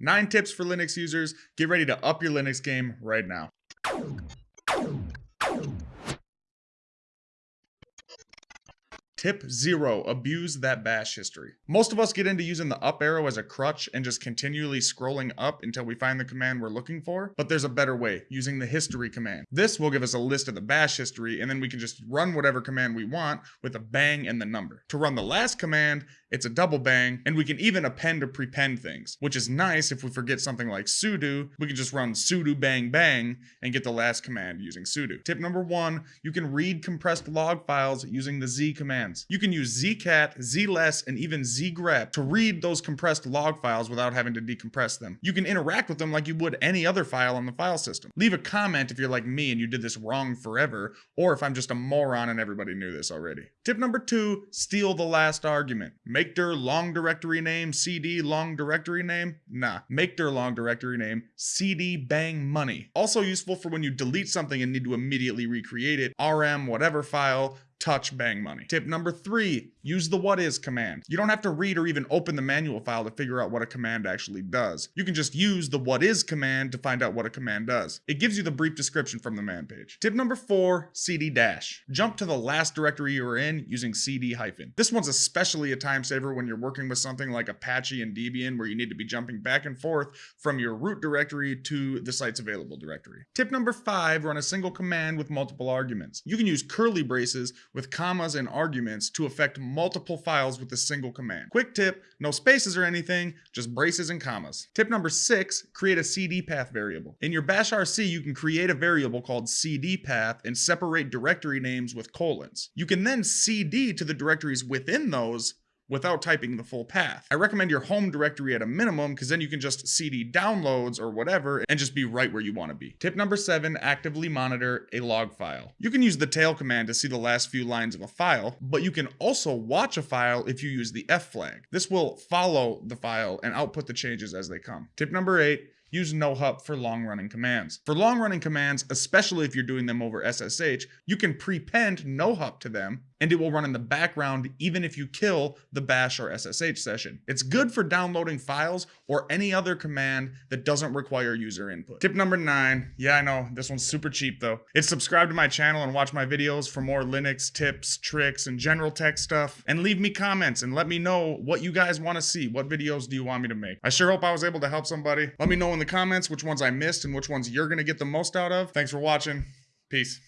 Nine tips for Linux users. Get ready to up your Linux game right now. Tip zero, abuse that bash history. Most of us get into using the up arrow as a crutch and just continually scrolling up until we find the command we're looking for, but there's a better way, using the history command. This will give us a list of the bash history and then we can just run whatever command we want with a bang and the number. To run the last command, it's a double bang, and we can even append or prepend things, which is nice if we forget something like sudo, we can just run sudo bang bang and get the last command using sudo. Tip number one, you can read compressed log files using the z commands. You can use zcat, zless, and even zgrep to read those compressed log files without having to decompress them. You can interact with them like you would any other file on the file system. Leave a comment if you're like me and you did this wrong forever, or if I'm just a moron and everybody knew this already. Tip number two, steal the last argument. Make dir long directory name, cd long directory name? Nah. Make dir long directory name, cd bang money. Also useful for when you delete something and need to immediately recreate it, rm whatever file, touch bang money. Tip number three, use the what is command. You don't have to read or even open the manual file to figure out what a command actually does. You can just use the what is command to find out what a command does. It gives you the brief description from the man page. Tip number four, cd dash. Jump to the last directory you were in using cd hyphen. This one's especially a time saver when you're working with something like Apache and Debian where you need to be jumping back and forth from your root directory to the site's available directory. Tip number five, run a single command with multiple arguments. You can use curly braces with commas and arguments to affect multiple files with a single command. Quick tip, no spaces or anything, just braces and commas. Tip number six, create a CD path variable. In your bash RC, you can create a variable called CD path and separate directory names with colons. You can then CD to the directories within those without typing the full path. I recommend your home directory at a minimum because then you can just CD downloads or whatever and just be right where you want to be. Tip number seven, actively monitor a log file. You can use the tail command to see the last few lines of a file, but you can also watch a file if you use the F flag. This will follow the file and output the changes as they come. Tip number eight, use nohup for long running commands. For long running commands, especially if you're doing them over SSH, you can prepend nohup to them and it will run in the background even if you kill the bash or SSH session. It's good for downloading files or any other command that doesn't require user input. Tip number nine, yeah I know, this one's super cheap though. It's subscribe to my channel and watch my videos for more Linux tips, tricks, and general tech stuff. And leave me comments and let me know what you guys want to see. What videos do you want me to make? I sure hope I was able to help somebody. Let me know in the comments which ones I missed and which ones you're to get the most out of. Thanks for watching. Peace.